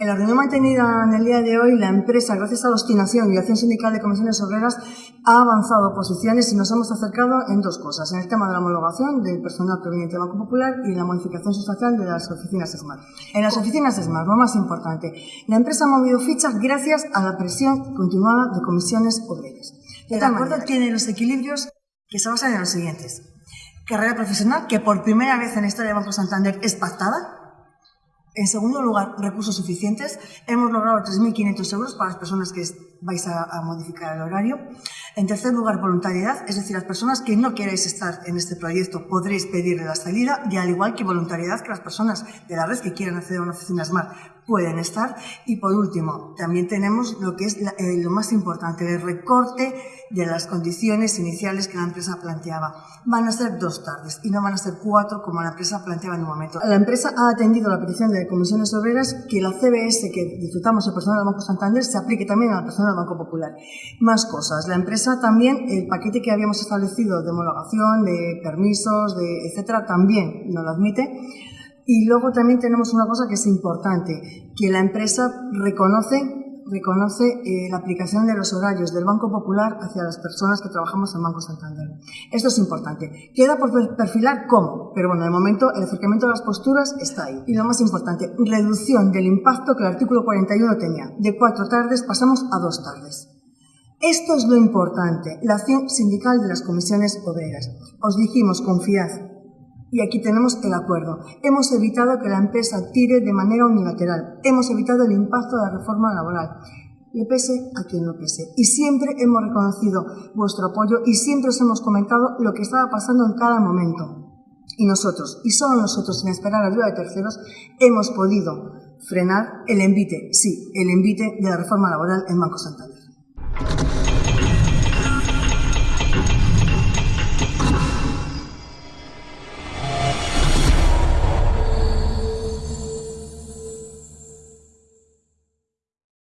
En la reunión mantenida en el día de hoy, la empresa, gracias a la obstinación y la acción sindical de comisiones obreras, ha avanzado posiciones y nos hemos acercado en dos cosas, en el tema de la homologación del personal proveniente del Banco Popular y la modificación sustancial de las oficinas SMART. En las oficinas SMART, lo más importante, la empresa ha movido fichas gracias a la presión continuada de comisiones obreras. El acuerdo tiene los equilibrios que se basan en los siguientes. Carrera profesional, que por primera vez en la historia de Banco Santander es pactada, en segundo lugar, recursos suficientes. Hemos logrado 3.500 euros para las personas que vais a, modificar el horario. En tercer lugar, voluntariedad, es decir, las personas que no queráis estar en este proyecto podréis pedirle la salida y al igual que voluntariedad que las personas de la red que quieran acceder a una oficina SMART pueden estar. Y por último, también tenemos lo que es eh, lo más importante, el recorte de las condiciones iniciales que la empresa planteaba. Van a ser dos tardes y no van a ser cuatro como la empresa planteaba en un momento. La empresa ha atendido la petición de comisiones obreras que la CBS que disfrutamos el personal del Banco Santander se aplique también a la persona del Banco Popular. Más cosas. La empresa también, el paquete que habíamos establecido de homologación, de permisos, de etcétera, también nos lo admite. Y luego también tenemos una cosa que es importante, que la empresa reconoce reconoce eh, la aplicación de los horarios del Banco Popular hacia las personas que trabajamos en Banco Santander. Esto es importante. Queda por perfilar cómo, pero bueno, de momento el acercamiento de las posturas está ahí. Y lo más importante, reducción del impacto que el artículo 41 tenía. De cuatro tardes pasamos a dos tardes. Esto es lo importante, la acción sindical de las comisiones obreras. Os dijimos, confiad, y aquí tenemos el acuerdo. Hemos evitado que la empresa tire de manera unilateral. Hemos evitado el impacto de la reforma laboral. Le pese a quien lo pese. Y siempre hemos reconocido vuestro apoyo y siempre os hemos comentado lo que estaba pasando en cada momento. Y nosotros, y solo nosotros, sin esperar ayuda de terceros, hemos podido frenar el envite, sí, el envite de la reforma laboral en Banco Santander.